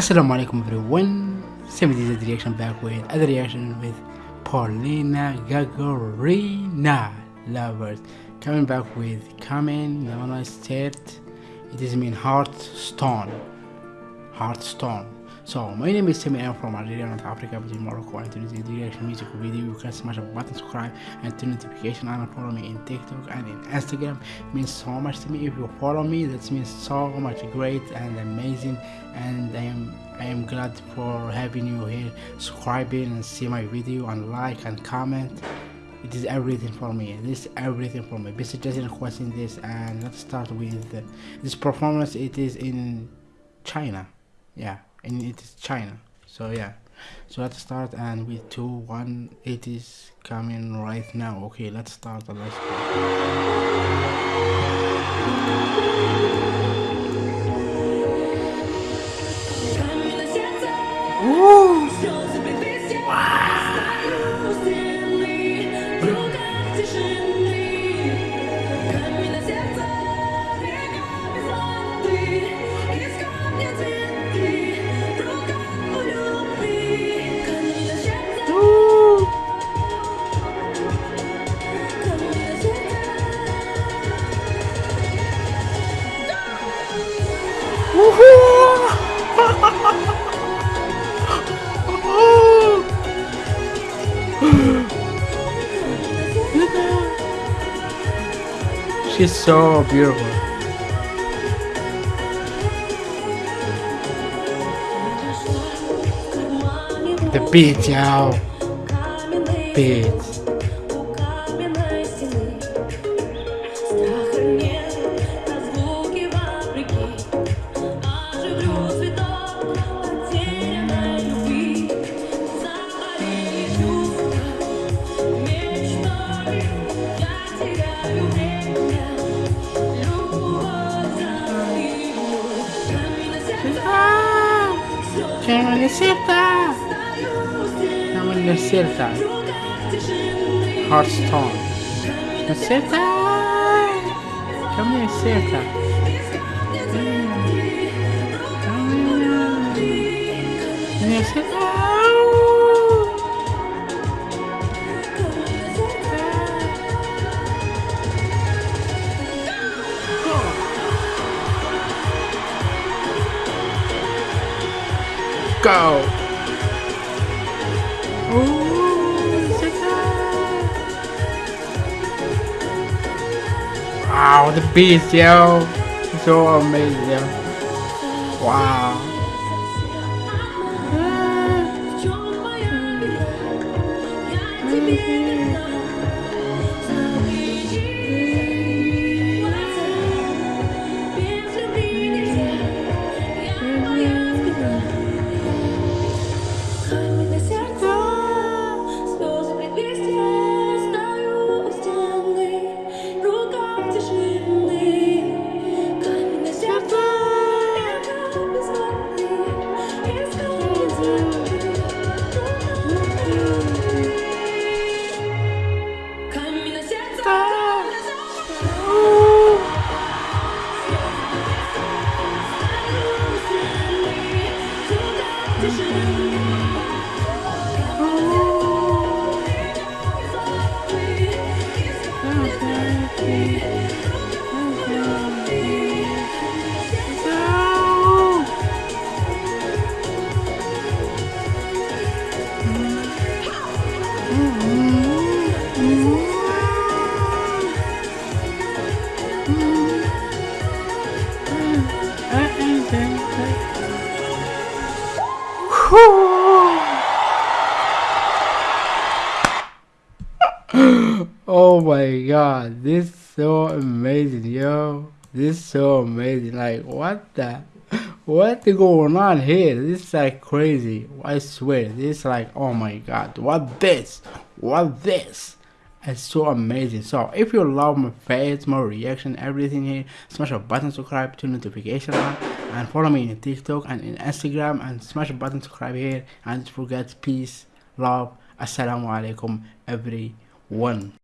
Assalamu alaikum everyone. Same this reaction back with other reaction with Polina Gagarina lovers. Coming back with coming Nana state. It is mean heart stone Heartstone. Heartstone. So my name is Semi. I'm from Algeria, North Africa, between Morocco and Tunisia. The reaction music video. You can smash a button, subscribe, and turn notification on. And follow me in TikTok and in Instagram. It means so much to me. If you follow me, that means so much great and amazing. And I am I am glad for having you here, subscribing and see my video and like and comment. It is everything for me. This is everything for me. Basic just requesting this, and let's start with this performance. It is in China. Yeah and it is China. So yeah. So let's start and with two one it is coming right now. Okay let's start and let's She's so beautiful. The beat, yo. Beat. Chiamami Sirta! Chiamami Sirta! Hearthstone! Sirta! Chiamami Sirta! Chiamami Sirta! Go! Wow, the beast, yo! So amazing. Wow. Oh my god, this is so amazing, yo. This is so amazing. Like what the what going on here? This is like crazy. I swear. This is like oh my god. What this? What this? It's so amazing. So if you love my face, my reaction, everything here, smash a button subscribe to notification on and follow me in TikTok and in Instagram and smash a button subscribe here and don't forget peace, love, assalamu alaikum everyone.